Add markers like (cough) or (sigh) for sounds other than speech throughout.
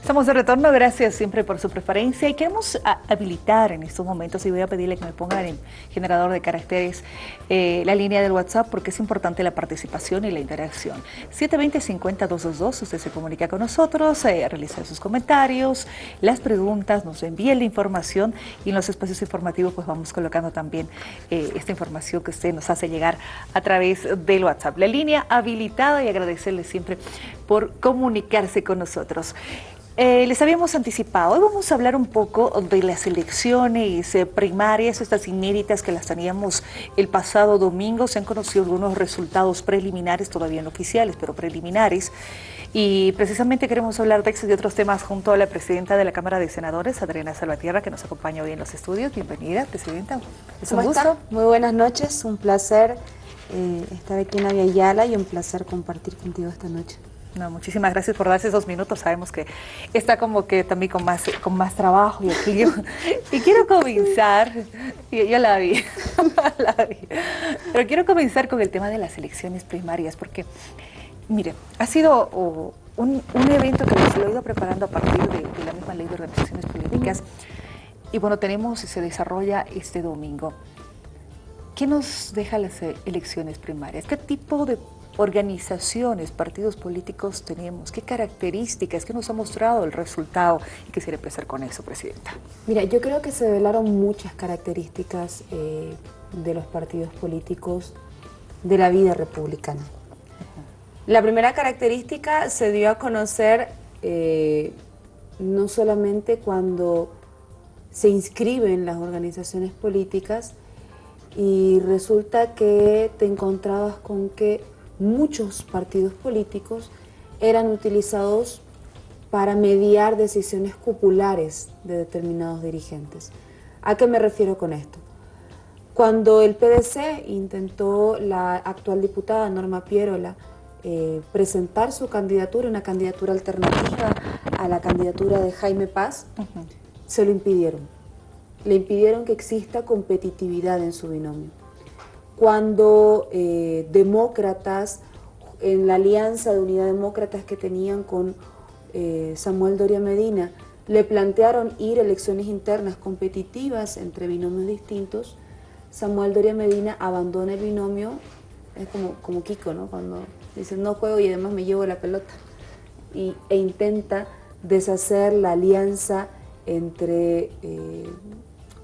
Estamos de retorno, gracias siempre por su preferencia y queremos habilitar en estos momentos y voy a pedirle que me pongan en generador de caracteres eh, la línea del WhatsApp porque es importante la participación y la interacción. 720-50-222, usted se comunica con nosotros, eh, realiza sus comentarios, las preguntas, nos envía la información y en los espacios informativos pues vamos colocando también eh, esta información que usted nos hace llegar a través del WhatsApp. La línea habilitada y agradecerle siempre por comunicarse con nosotros. Eh, les habíamos anticipado, hoy vamos a hablar un poco de las elecciones eh, primarias, estas inéditas que las teníamos el pasado domingo. Se han conocido algunos resultados preliminares, todavía no oficiales, pero preliminares. Y precisamente queremos hablar de estos y otros temas junto a la presidenta de la Cámara de Senadores, Adriana Salvatierra, que nos acompaña hoy en los estudios. Bienvenida, presidenta. Es un gusto. Muy buenas noches, un placer eh, estar aquí en Aviala y un placer compartir contigo esta noche. No, muchísimas gracias por darse esos minutos. Sabemos que está como que también con más, con más trabajo y aquí yo, (laughs) y quiero comenzar, y yo la vi, (laughs) la vi, pero quiero comenzar con el tema de las elecciones primarias porque, mire, ha sido un, evento que se lo he ido preparando a partir de, de la misma ley de organizaciones políticas y bueno, tenemos se desarrolla este domingo. ¿Qué nos deja las elecciones primarias? ¿Qué tipo de organizaciones, partidos políticos tenemos? ¿Qué características? ¿Qué nos ha mostrado el resultado? Y quisiera empezar con eso, Presidenta. Mira, yo creo que se revelaron muchas características eh, de los partidos políticos de la vida republicana. La primera característica se dio a conocer eh, no solamente cuando se inscriben las organizaciones políticas y resulta que te encontrabas con que muchos partidos políticos eran utilizados para mediar decisiones cupulares de determinados dirigentes. ¿A qué me refiero con esto? Cuando el PDC intentó la actual diputada Norma Pierola eh, presentar su candidatura, una candidatura alternativa a la candidatura de Jaime Paz, se lo impidieron. Le impidieron que exista competitividad en su binomio cuando eh, demócratas, en la alianza de unidad demócratas que tenían con eh, Samuel Doria Medina, le plantearon ir a elecciones internas competitivas entre binomios distintos, Samuel Doria Medina abandona el binomio, es como, como Kiko, ¿no? Cuando dice no juego y además me llevo la pelota, y, e intenta deshacer la alianza entre eh,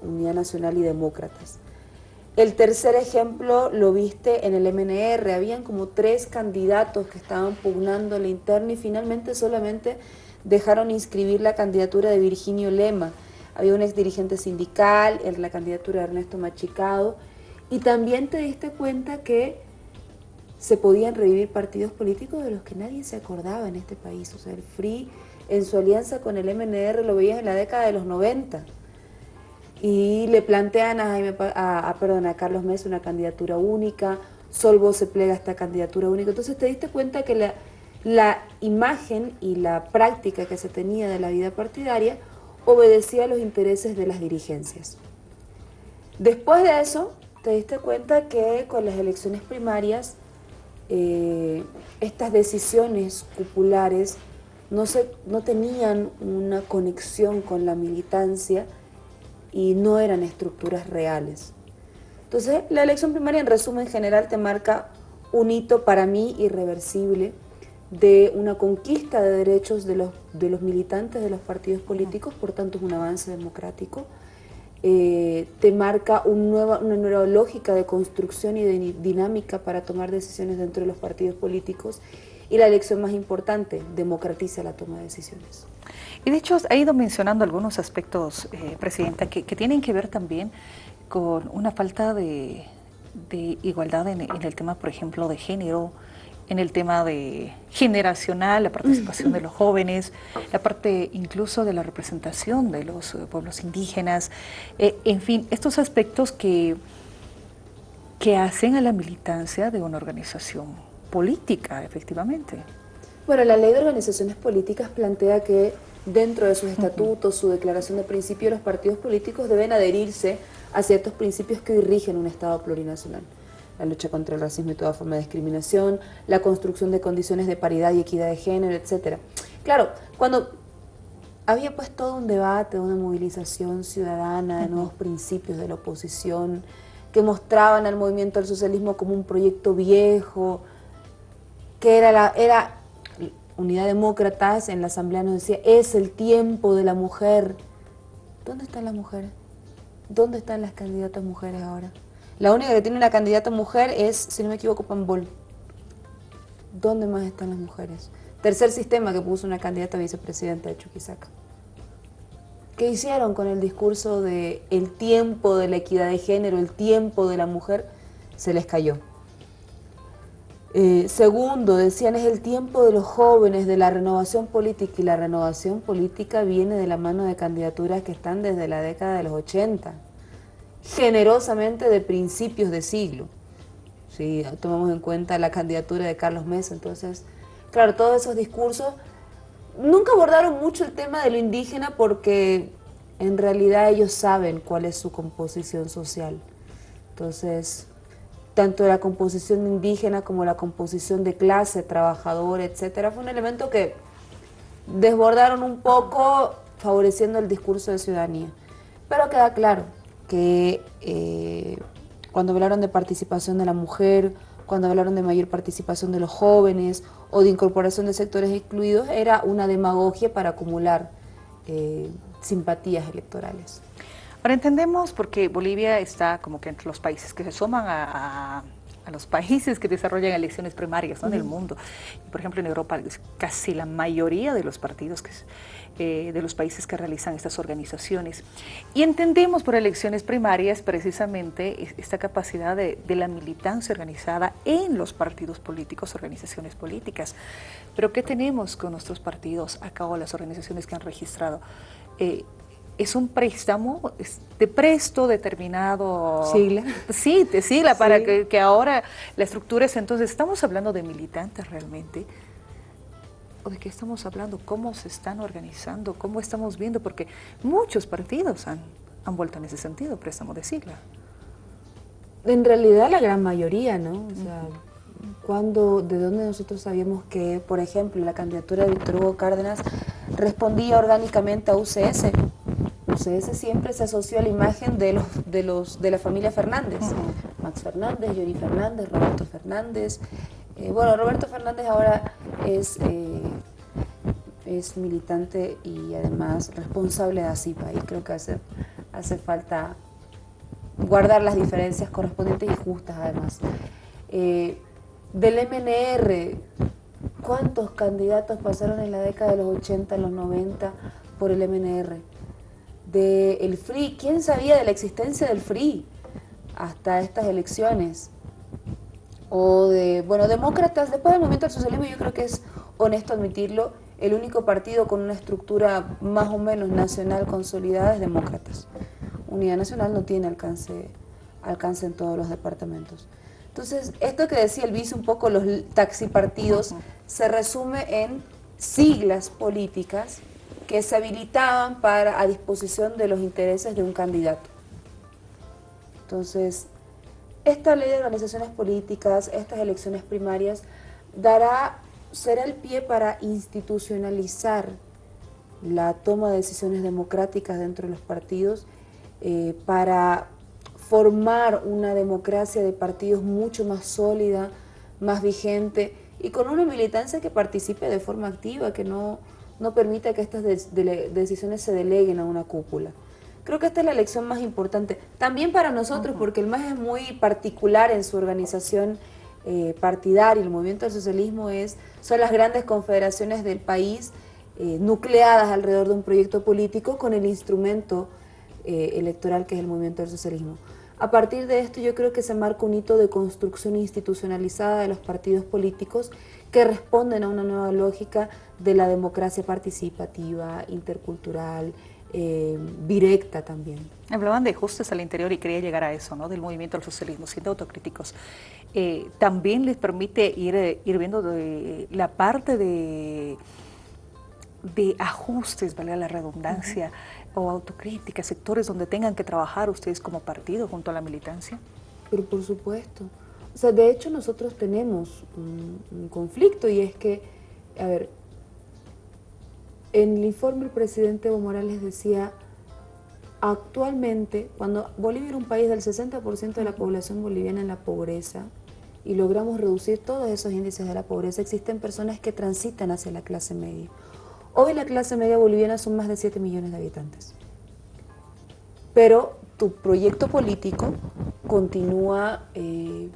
Unidad Nacional y Demócratas. El tercer ejemplo lo viste en el MNR, habían como tres candidatos que estaban pugnando la interna y finalmente solamente dejaron inscribir la candidatura de Virginio Lema. Había un ex dirigente sindical, la candidatura de Ernesto Machicado, y también te diste cuenta que se podían revivir partidos políticos de los que nadie se acordaba en este país. O sea, el FRI en su alianza con el MNR lo veías en la década de los 90 y le plantean a, Carlos Mesa una candidatura única, Solvo se plega a esta candidatura única. Entonces te diste cuenta que la, imagen y la práctica que se tenía de la vida partidaria obedecía a los intereses de las dirigencias. Después de eso, te diste cuenta que con las elecciones primarias, eh, estas decisiones se, no tenían una conexión con la militancia, y no eran estructuras reales. Entonces, la elección primaria en resumen general te marca un hito para mí irreversible de una conquista de derechos de los, de los militantes de los partidos políticos, por tanto es un avance democrático. Eh, te marca un nueva, una nueva lógica de construcción y de dinámica para tomar decisiones dentro de los partidos políticos y la elección más importante, democratiza la toma de decisiones. Y de hecho ha ido mencionando algunos aspectos, eh, Presidenta, que, tienen que ver también con una falta de, igualdad en, el tema, por ejemplo, de género, en el tema de generacional, la participación de los (laughs) jóvenes, la parte incluso de la representación de los eh, pueblos indígenas, eh, en fin, estos aspectos que, que hacen a la militancia de una organización política, efectivamente. Bueno, la ley de organizaciones políticas plantea que dentro de sus estatutos, su declaración de principio, los partidos políticos deben adherirse a ciertos principios que dirigen un Estado plurinacional. La lucha contra el racismo y toda forma de discriminación, la construcción de condiciones de paridad y equidad de género, etc. Claro, cuando había pues todo un debate, una movilización ciudadana de nuevos principios de la oposición que mostraban al movimiento del socialismo como un proyecto viejo, que era, la, era Unidad Demócratas en la asamblea nos decía, es el tiempo de la mujer. ¿Dónde están las mujeres? ¿Dónde están las candidatas mujeres ahora? La única que tiene una candidata mujer es, si no me equivoco, Pambol. ¿Dónde más están las mujeres? Tercer sistema que puso una candidata vicepresidenta de Chuquisaca. ¿Qué hicieron con el discurso de el tiempo de la equidad de género, el tiempo de la mujer? Se les cayó. Eh, segundo, decían, es el tiempo de los jóvenes, de la renovación política, y la renovación política viene de la mano de candidaturas que están desde la década de los 80, generosamente de principios de siglo. Si tomamos en cuenta la candidatura de Carlos Mesa, entonces, claro, todos esos discursos nunca abordaron mucho el tema de lo indígena porque en realidad ellos saben cuál es su composición social. Entonces, tanto la composición indígena como la composición de clase, trabajador, etcétera, fue un elemento que desbordaron un poco favoreciendo el discurso de ciudadanía. Pero queda claro que eh, cuando hablaron de participación de la mujer, cuando hablaron de mayor participación de los jóvenes o de incorporación de sectores excluidos, era una demagogia para acumular eh, simpatías electorales. Ahora entendemos porque Bolivia está como que entre los países que se suman a, los países que desarrollan elecciones primarias en el mundo. Por ejemplo, en Europa casi la mayoría de los partidos que, eh, de los países que realizan estas organizaciones. Y entendemos por elecciones primarias precisamente esta capacidad de, la militancia organizada en los partidos políticos, organizaciones políticas. Pero ¿qué tenemos con nuestros partidos a cabo las organizaciones que han registrado? Eh, es un préstamo de presto determinado. Sigla. Sí, de sigla, para que, que, ahora la estructura es, entonces, ¿estamos hablando de militantes realmente? ¿O de qué estamos hablando? ¿Cómo se están organizando? ¿Cómo estamos viendo? Porque muchos partidos han, han vuelto en ese sentido, préstamo de sigla. En realidad la gran mayoría, ¿no? O sea, cuando, ¿de dónde nosotros sabíamos que, por ejemplo, la candidatura de Víctor Hugo Cárdenas respondía orgánicamente a UCS? UCS siempre se asoció a la imagen de, los, de, los, de la familia Fernández. Max Fernández, Yuri Fernández, Roberto Fernández. Eh, bueno, Roberto Fernández ahora es, eh, es militante y además responsable de ACIPA y creo que hace, hace falta guardar las diferencias correspondientes y justas además. Eh, del MNR, ¿cuántos candidatos pasaron en la década de los 80, en los 90 por el MNR? Del el FRI. ¿Quién sabía de la existencia del FRI hasta estas elecciones? O de, bueno, demócratas, después del movimiento del socialismo yo creo que es honesto admitirlo, el único partido con una estructura más o menos nacional consolidada es demócratas. Unidad Nacional no tiene alcance, alcance en todos los departamentos. Entonces, esto que decía el vice, un poco los taxipartidos, se resume en siglas políticas que se habilitaban para a disposición de los intereses de un candidato. Entonces, esta ley de organizaciones políticas, estas elecciones primarias, dará, será el pie para institucionalizar la toma de decisiones democráticas dentro de los partidos, eh, para formar una democracia de partidos mucho más sólida, más vigente y con una militancia que participe de forma activa, que no no permite que estas decisiones se deleguen a una cúpula. Creo que esta es la elección más importante, también para nosotros, porque el MAS es muy particular en su organización eh, partidaria, el movimiento del socialismo es, son las grandes confederaciones del país eh, nucleadas alrededor de un proyecto político con el instrumento eh, electoral que es el movimiento del socialismo. A partir de esto yo creo que se marca un hito de construcción institucionalizada de los partidos políticos que responden a una nueva lógica de la democracia participativa, intercultural, eh, directa también. Hablaban de ajustes al interior y quería llegar a eso, ¿no? del movimiento del socialismo, siendo autocríticos. Eh, también les permite ir, eh, ir viendo la parte de, de ajustes, valga la redundancia, o autocrítica, sectores donde tengan que trabajar ustedes como partido junto a la militancia? Pero por supuesto. O sea, de hecho nosotros tenemos un, conflicto y es que, a ver, en el informe el presidente Evo Morales decía, actualmente, cuando Bolivia era un país del 60% de la población boliviana en la pobreza, y logramos reducir todos esos índices de la pobreza, existen personas que transitan hacia la clase media. Hoy la clase media boliviana son más de 7 millones de habitantes. Pero tu proyecto político continúa, eh,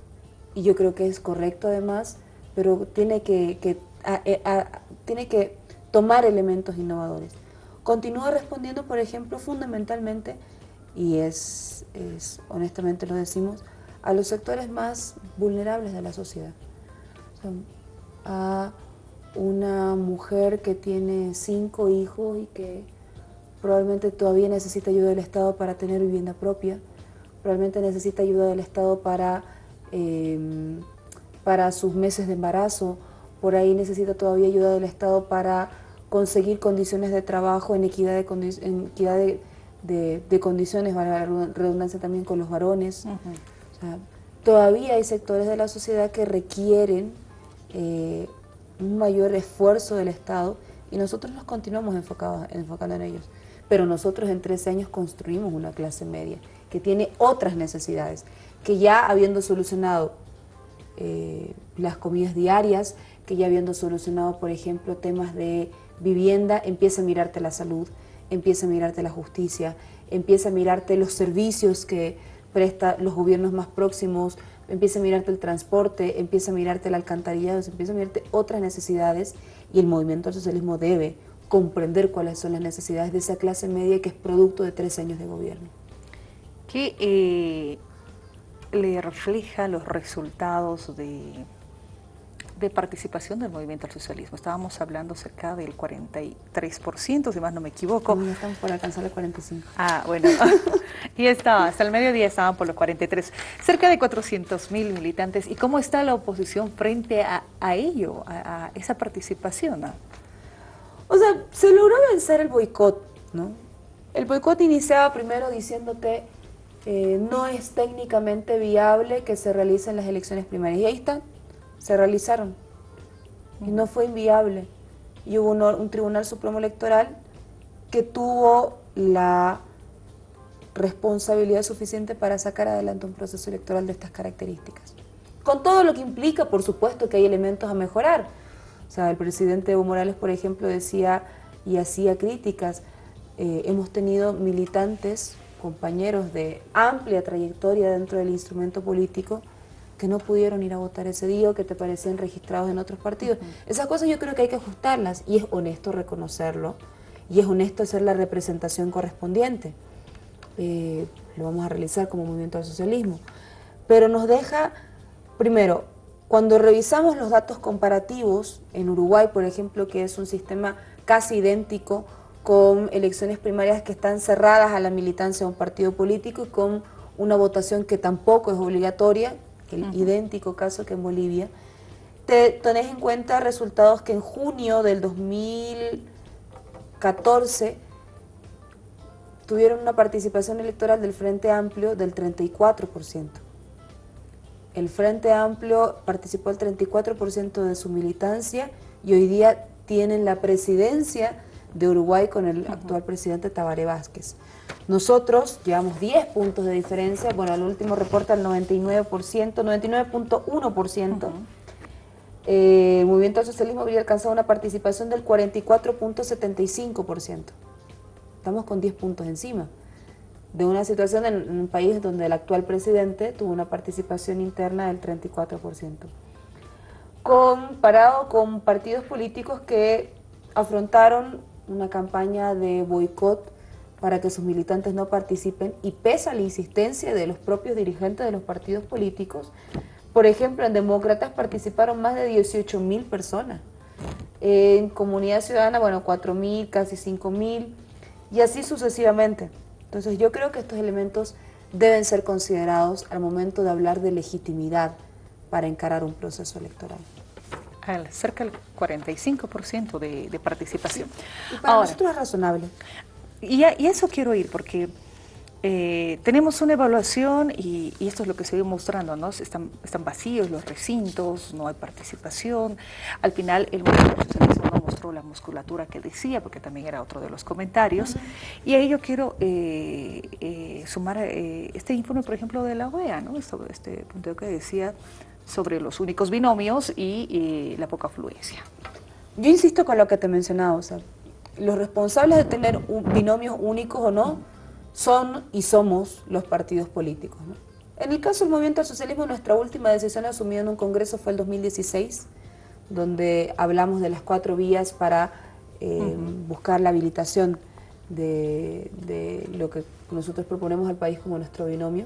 y yo creo que es correcto además, pero tiene que, eh, tiene que tomar elementos innovadores. Continúa respondiendo, por ejemplo, fundamentalmente, y es, es honestamente lo decimos, a los sectores más vulnerables de la sociedad. a una mujer que tiene cinco hijos y que probablemente todavía necesita ayuda del Estado para tener vivienda propia, probablemente necesita ayuda del Estado para, em, para sus meses de embarazo, por ahí necesita todavía ayuda del Estado para conseguir condiciones de trabajo en equidad de, en equidad de, condiciones, para la redundancia también con los varones. todavía hay sectores de la sociedad que requieren eh, un mayor esfuerzo del Estado y nosotros nos continuamos enfocados, enfocando en ellos. Pero nosotros en 13 años construimos una clase media que tiene otras necesidades, que ya habiendo solucionado eh, las comidas diarias, que ya habiendo solucionado, por ejemplo, temas de vivienda, empieza a mirarte la salud, empieza a mirarte la justicia, empieza a mirarte los servicios que presta los gobiernos más próximos, empieza a mirarte el transporte, empieza a mirarte el alcantarillado, empieza a mirarte otras necesidades y el movimiento al socialismo debe comprender cuáles son las necesidades de esa clase media que es producto de tres años de gobierno. ¿Qué eh, le refleja los resultados de, de participación del movimiento al socialismo? Estábamos hablando cerca del 43%, si más no me equivoco. No, estamos por alcanzar el 45%. Ah, bueno. (laughs) y estaba, hasta el mediodía estaban por los 43. Cerca de 400 mil militantes. ¿Y cómo está la oposición frente a, ello, a, a esa participación? O sea, se logró vencer el boicot, ¿no? El boicot iniciaba primero diciéndote eh, no es técnicamente viable que se realicen las elecciones primarias. Y ahí están, se realizaron. Y no fue inviable. Y hubo un, Tribunal Supremo Electoral que tuvo la responsabilidad suficiente para sacar adelante un proceso electoral de estas características. Con todo lo que implica, por supuesto, que hay elementos a mejorar o sea, el presidente Evo Morales, por ejemplo, decía y hacía críticas. Eh, hemos tenido militantes, compañeros de amplia trayectoria dentro del instrumento político que no pudieron ir a votar ese día o que te parecían registrados en otros partidos. Esas cosas yo creo que hay que ajustarlas y es honesto reconocerlo y es honesto hacer la representación correspondiente. Eh, lo vamos a realizar como movimiento al socialismo. Pero nos deja, primero, cuando revisamos los datos comparativos en Uruguay, por ejemplo, que es un sistema casi idéntico con elecciones primarias que están cerradas a la militancia de un partido político y con una votación que tampoco es obligatoria, el idéntico caso que en Bolivia, te tenés en cuenta resultados que en junio del 2014 tuvieron una participación electoral del Frente Amplio del 34%. El Frente Amplio participó el 34% de su militancia y hoy día tienen la presidencia de Uruguay con el actual presidente Tabaré Vázquez. Nosotros llevamos 10 puntos de diferencia, bueno, el último reporta el 99%, 99.1%. Eh, el movimiento al socialismo habría alcanzado una participación del 44.75%. Estamos con 10 puntos encima de una situación en un país donde el actual presidente tuvo una participación interna del 34%. Comparado con partidos políticos que afrontaron una campaña de boicot para que sus militantes no participen y pese a la insistencia de los propios dirigentes de los partidos políticos, por ejemplo, en Demócratas participaron más de 18 mil personas, en Comunidad Ciudadana, bueno, 4 mil, casi 5 mil, y así sucesivamente. Entonces yo creo que estos elementos deben ser considerados al momento de hablar de legitimidad para encarar un proceso electoral. Cerca del 45% de, de, participación. Y para nosotros es razonable. Y, a, eso quiero ir, porque eh, tenemos una evaluación y, esto es lo que se viene mostrando, ¿no? Están, están vacíos los recintos, no hay participación. Al final el movimiento no mostró la musculatura que decía, porque también era otro de los comentarios. Y a ello quiero eh, eh, sumar este informe, por ejemplo, de la OEA, ¿no? sobre este punto que decía sobre los únicos binomios y la poca afluencia. Yo insisto con lo que te mencionaba, o sea, los responsables de tener binomios únicos o no son y somos los partidos políticos. En el caso del movimiento al socialismo, nuestra última decisión asumida en un congreso fue el 2016, donde hablamos de las cuatro vías para eh, buscar la habilitación de, de, lo que nosotros proponemos al país como nuestro binomio.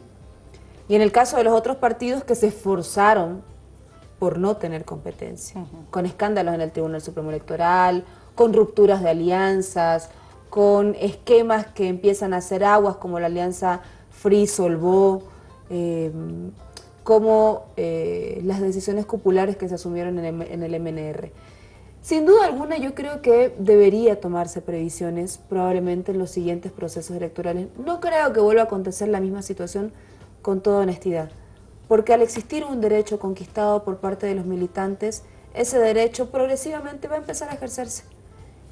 Y en el caso de los otros partidos que se esforzaron por no tener competencia, con escándalos en el Tribunal Supremo Electoral, con rupturas de alianzas, con esquemas que empiezan a hacer aguas como la alianza Free-Solvó, em, como eh, las decisiones populares que se asumieron en el, en el MNR. Sin duda alguna yo creo que debería tomarse previsiones probablemente en los siguientes procesos electorales. No creo que vuelva a acontecer la misma situación con toda honestidad, porque al existir un derecho conquistado por parte de los militantes, ese derecho progresivamente va a empezar a ejercerse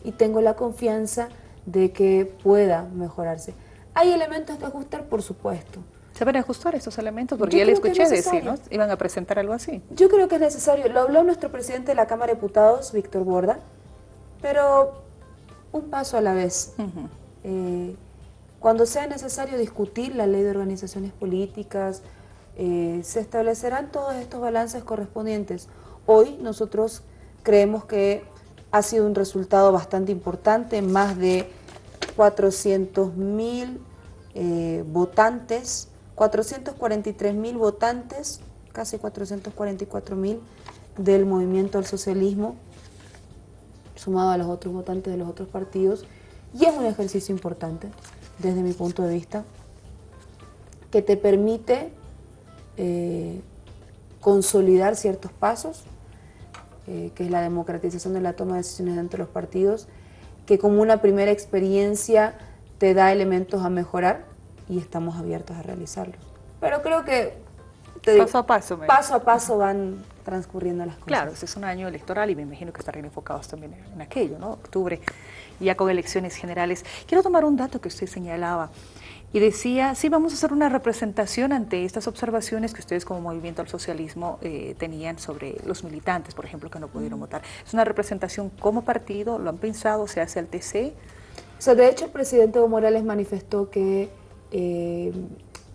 y tengo la confianza de que pueda mejorarse. ¿Hay elementos que ajustar? Por supuesto. ¿Se van a ajustar estos elementos? Porque ya le escuché decir, ¿no? Iban a presentar algo así. Yo creo que es necesario. Lo habló nuestro presidente de la Cámara de Diputados, Víctor Borda, pero un paso a la vez. Eh, cuando sea necesario discutir la ley de organizaciones políticas, eh, se establecerán todos estos balances correspondientes. Hoy nosotros creemos que ha sido un resultado bastante importante, más de 400 mil eh, votantes, 443 mil votantes, casi 444 mil del movimiento al socialismo, sumado a los otros votantes de los otros partidos, y es un ejercicio importante desde mi punto de vista, que te permite eh, consolidar ciertos pasos, eh, que es la democratización de la toma de decisiones dentro de los partidos, que como una primera experiencia te da elementos a mejorar y estamos abiertos a realizarlos. Pero creo que paso a paso, paso a paso van transcurriendo las cosas. Claro, ese es un año electoral y me imagino que estarán enfocados también en aquello, ¿no? Octubre, ya con elecciones generales. Quiero tomar un dato que usted señalaba y decía, sí, vamos a hacer una representación ante estas observaciones que ustedes como Movimiento al Socialismo eh, tenían sobre los militantes, por ejemplo, que no pudieron votar. ¿Es una representación como partido? ¿Lo han pensado? ¿Se hace al TC? O sea, de hecho, el presidente Evo Morales manifestó que eh,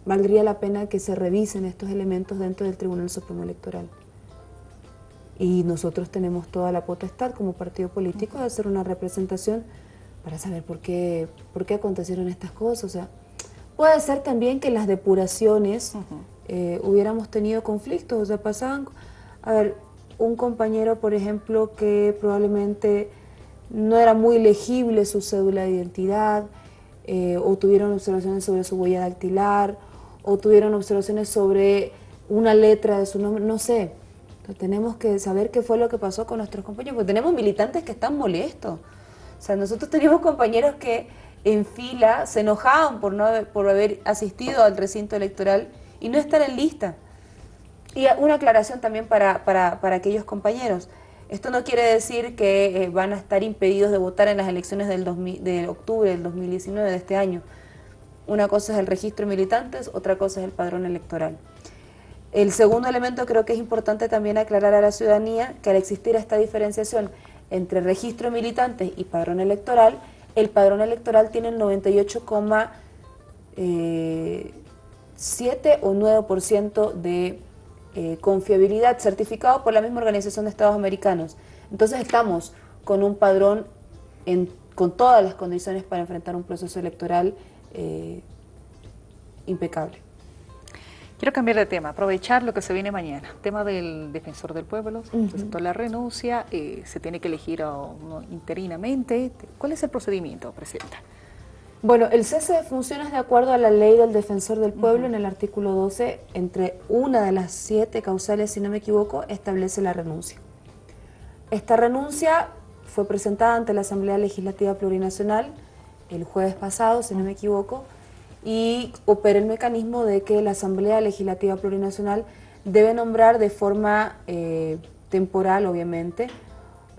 valdría la pena que se revisen estos elementos dentro del Tribunal Supremo Electoral. Y nosotros tenemos toda la potestad como partido político de hacer una representación para saber por qué, por qué acontecieron estas cosas. O sea, Puede ser también que las depuraciones eh, hubiéramos tenido conflictos, o sea, pasaban, a ver, un compañero, por ejemplo, que probablemente no era muy legible su cédula de identidad, eh, o tuvieron observaciones sobre su huella dactilar, o tuvieron observaciones sobre una letra de su nombre, no sé. Tenemos que saber qué fue lo que pasó con nuestros compañeros, porque tenemos militantes que están molestos. O sea, nosotros tenemos compañeros que en fila, se enojaban por, no por haber asistido al recinto electoral y no estar en lista. Y una aclaración también para, aquellos compañeros. Esto no quiere decir que eh, van a estar impedidos de votar en las elecciones del de octubre del 2019 de este año. Una cosa es el registro de militantes, otra cosa es el padrón electoral. El segundo elemento creo que es importante también aclarar a la ciudadanía que al existir esta diferenciación entre registro militantes y padrón electoral, el padrón electoral tiene el 98,7 eh, o 9% de eh, confiabilidad certificado por la misma Organización de Estados Americanos. Entonces estamos con un padrón con todas las condiciones para enfrentar un proceso electoral eh, impecable. Quiero cambiar de tema, aprovechar lo que se viene mañana. Tema del defensor del pueblo, se presentó la renuncia, eh, se tiene que elegir interinamente. ¿Cuál es el procedimiento, Presidenta? Bueno, el cese de funciones de acuerdo a la ley del defensor del pueblo en el artículo 12, entre una de las siete causales, si no me equivoco, establece la renuncia. Esta renuncia fue presentada ante la Asamblea Legislativa Plurinacional el jueves pasado, si no me equivoco, y opera el mecanismo de que la Asamblea Legislativa Plurinacional debe nombrar de forma eh, temporal, obviamente,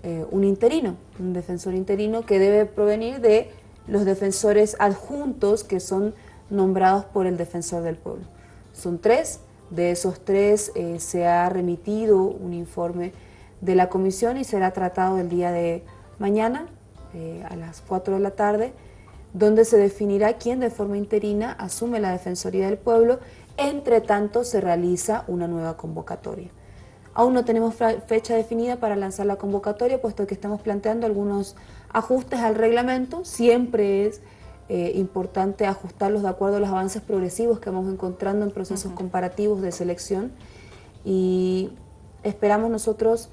eh, un interino, un defensor interino que debe provenir de los defensores adjuntos que son nombrados por el defensor del pueblo. Son tres, de esos tres eh, se ha remitido un informe de la comisión y será tratado el día de mañana a las 4 de la tarde, donde se definirá quién de forma interina asume la Defensoría del Pueblo, entre tanto se realiza una nueva convocatoria. Aún no tenemos fecha definida para lanzar la convocatoria, puesto que estamos planteando algunos ajustes al reglamento. Siempre es eh, importante ajustarlos de acuerdo a los avances progresivos que vamos encontrando en procesos comparativos de selección. Y esperamos nosotros,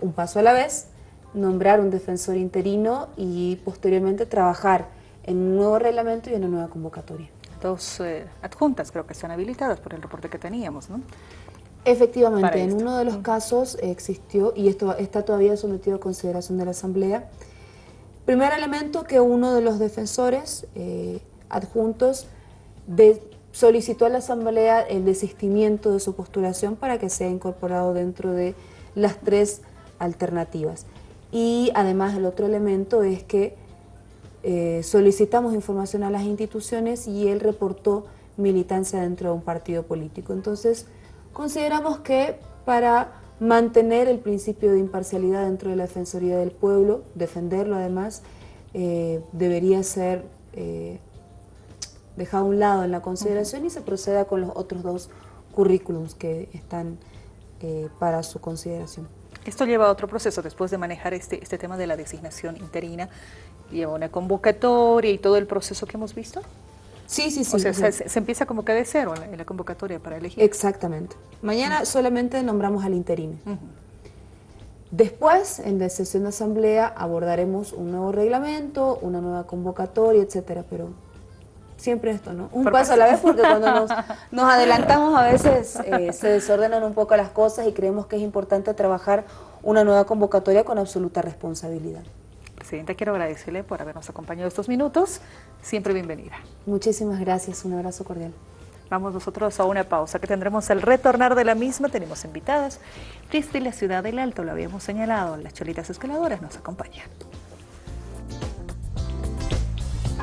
un paso a la vez, nombrar un defensor interino y posteriormente trabajar en un nuevo reglamento y en una nueva convocatoria. Dos eh, adjuntas creo que están habilitadas por el reporte que teníamos, ¿no? Efectivamente, en uno de los casos existió, y esto está todavía sometido a consideración de la Asamblea, primer elemento que uno de los defensores eh, adjuntos solicitó a la Asamblea el desistimiento de su postulación para que sea incorporado dentro de las tres alternativas. Y además el otro elemento es que eh, solicitamos información a las instituciones y él reportó militancia dentro de un partido político. Entonces, Consideramos que para mantener el principio de imparcialidad dentro de la Defensoría del Pueblo, defenderlo además, eh, debería ser eh, dejado a un lado en la consideración y se proceda con los otros dos currículums que están para su consideración. Esto lleva a otro proceso, después de manejar este, este tema de la designación interina, lleva una convocatoria y todo el proceso que hemos visto. Sí, sí, sí. O sea, Se, empieza como que de cero en la, convocatoria para elegir. Exactamente. Mañana solamente nombramos al interino. Después, en la sesión de asamblea, abordaremos un nuevo reglamento, una nueva convocatoria, etcétera, pero siempre esto, ¿no? Un paso a la vez porque cuando (laughs) nos, adelantamos a veces eh, se desordenan un poco las cosas y creemos que es importante trabajar una nueva convocatoria con absoluta responsabilidad. Presidenta, quiero agradecerle por habernos acompañado estos minutos. Siempre bienvenida. Muchísimas gracias. Un abrazo cordial. Vamos nosotros a una pausa que tendremos el retornar de la misma. Tenemos invitadas. Desde la ciudad del Alto, lo habíamos señalado, las cholitas escaladoras nos acompañan.